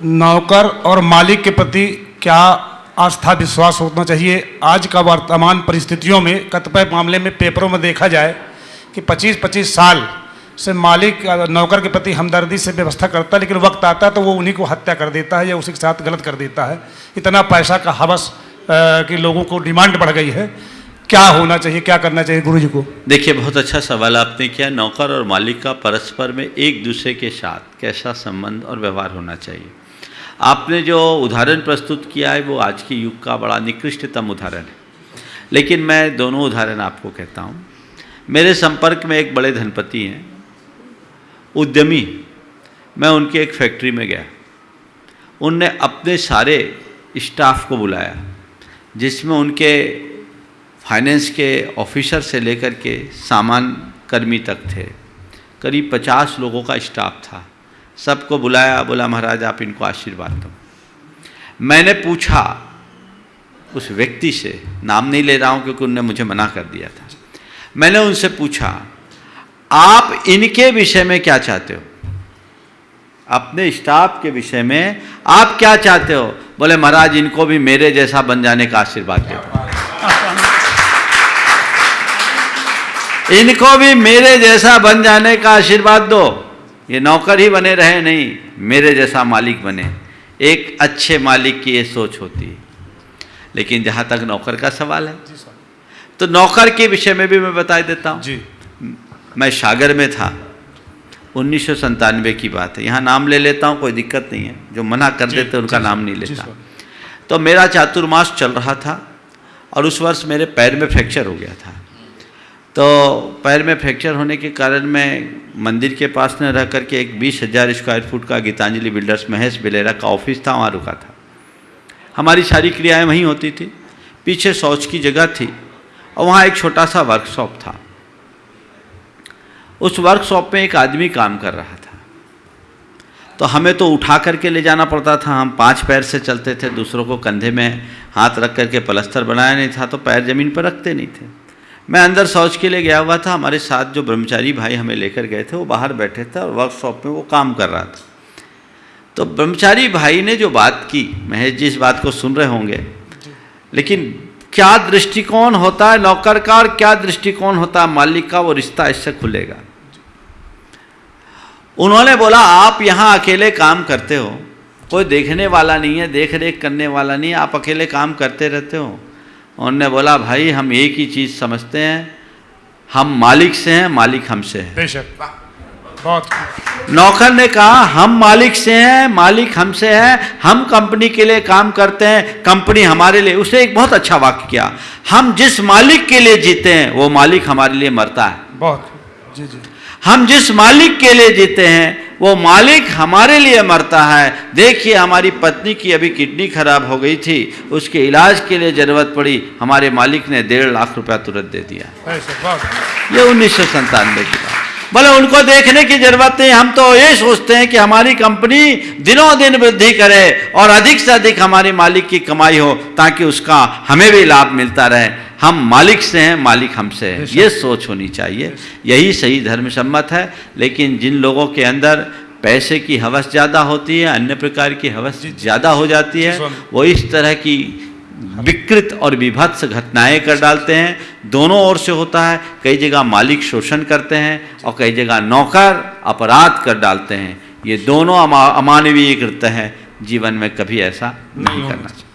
नौकर और मालिक के प्रति क्या आस्था विश्वास होना चाहिए? आज का वर्तमान परिस्थितियों में, कतिपय मामले में पेपरों में देखा जाए कि 25-25 साल से मालिक नौकर के प्रति हमदर्दी से व्यवस्था करता है, लेकिन वक्त आता है तो वो उन्हीं को हत्या कर देता है या उसी के साथ गलत कर देता है। इतना पैसा का हवस कि लोगों को डिमांड बढ़ गई है। क्या होना चाहिए? क्या करना चाहिए गुरु जी को? देखिए, बहुत अच्छा सवाल आपने किया। नौकर और मालिक का परस्पर में एक दूसरे के साथ कैसा संबंध और व्यवहार होना चाहिए? आपने जो उदाहरण प्रस्तुत किया है, वो आज के युग का बड़ा निकृष्टतम उदाहरण है। लेकिन मैं दोनों उदाहरण आपको कहता हूँ। मेरे संपर्क में एक बड़े धनपति हैं, उद्यमी। मैं उनके एक फैक्ट्री में गया। उनने अपने सारे स्टाफ को बुलाया, जिसमें उनके फाइनेंस के ऑफिसर से लेकर के सामान कर्मी तक थे। करीब पचास लोगों का स्टाफ था। सबको बुलाया, बोला, महाराज, आप इनको आशीर्वाद दो। मैंने पूछा, उस व्यक्ति से, नाम नहीं ले रहा हूँ क्योंकि उनने मुझे मना कर दिया था। मैंने उनसे पूछा, आप इनके विषय में क्या चाहते हो? अपने स्टाफ के विषय में आप क्या चाहते हो? बोले, महाराज, इनको भी मेरे जैसा बन जाने का आशीर्वाद दे इनको भी मेरे जैसा बन जाने का आशीर्वाद दो। ये नौकर ही बने रहे नहीं मेरे जैसा मालिक बने। एक अच्छे मालिक की ये सोच होती है। लेकिन जहाँ तक नौकर का सवाल है। तो नौकर के विषय में भी मैं बता देता हूँ। जी। मैं सागर में था। उन्नीस की बात है। यहाँ नाम ले लेता हूँ कोई दिक्कत नहीं है। जो मना कर देते उनका नाम नहीं लेता। तो मेरा चातुर्मास चल रहा था और उस वर्ष मेरे पैर में फ्रैक्चर हो गया था। तो पैर में फ्रैक्चर होने के कारण मैं मंदिर के पास न रह करके एक बीस हज़ार स्क्वायर फुट का गीतांजलि बिल्डर्स महेश बिलेरा का ऑफ़िस था, वहाँ रुका था। हमारी सारी क्रियाएँ वहीं होती थी। पीछे शौच की जगह थी और वहाँ एक छोटा सा वर्कशॉप था। उस वर्कशॉप में एक आदमी काम कर रहा था। तो हमें तो उठा करके ले जाना पड़ता था। हम पाँच पैर से चलते थे, दूसरों को कंधे में हाथ रख करके पलस्तर बनाया नहीं था तो पैर ज़मीन पर रखते नहीं थे। मैं अंदर शौच के लिए गया हुआ था। हमारे साथ जो ब्रह्मचारी भाई हमें लेकर गए थे, वो बाहर बैठे थे और वर्कशॉप में वो काम कर रहा था। तो ब्रह्मचारी भाई ने जो बात की, महेश जी इस बात को सुन रहे होंगे, लेकिन क्या दृष्टिकोण होता है, नौकर का और क्या दृष्टिकोण होता है, मालिक का वो रिश्ता इससे खुलेगा। उन्होंने बोला, आप यहाँ अकेले काम करते हो, कोई देखने वाला नहीं है देख रेख करने वाला नहीं है, आप अकेले काम करते रहते हो। उन्होंने बोला भाई हम एक ही चीज़ समझते हैं। हम मालिक से हैं मालिक हमसे है। बेशक। बहुत नौकर ने कहा हम मालिक से हैं मालिक हमसे है। हम कंपनी के लिए काम करते हैं। कंपनी हमारे लिए। उसे एक बहुत अच्छा वाक्य किया हम जिस मालिक के लिए जीते हैं वो मालिक हमारे लिए मरता है। बहुत जी जी। हम जिस मालिक के लिए जीते हैं वो मालिक हमारे लिए मरता है। देखिए हमारी पत्नी की अभी किडनी खराब हो गई थी। उसके इलाज के लिए ज़रूरत पड़ी। हमारे मालिक ने डेढ़ लाख रुपया तुरंत दे दिया। ये उन्नीस सौ संतानवे की बात। बोले उनको देखने की ज़रूरत नहीं हम तो ये सोचते हैं कि हमारी कंपनी दिनों दिन वृद्धि करे और अधिक से अधिक हमारे मालिक की कमाई हो ताकि उसका हमें भी लाभ मिलता रहे। हम मालिक से हैं मालिक हमसे है। ये सोच होनी चाहिए। यही सही धर्म सम्मत है लेकिन जिन लोगों के अंदर पैसे की हवस ज़्यादा होती है अन्य प्रकार की हवस ज़्यादा हो जाती है वो इस तरह की विकृत और विभत्स घटनाएँ कर डालते हैं। दोनों ओर से होता है कई जगह मालिक शोषण करते हैं और कई जगह नौकर अपराध कर डालते हैं। ये दोनों अमा अमानवीय कृत्य हैं। जीवन में कभी ऐसा नहीं करना चाहिए।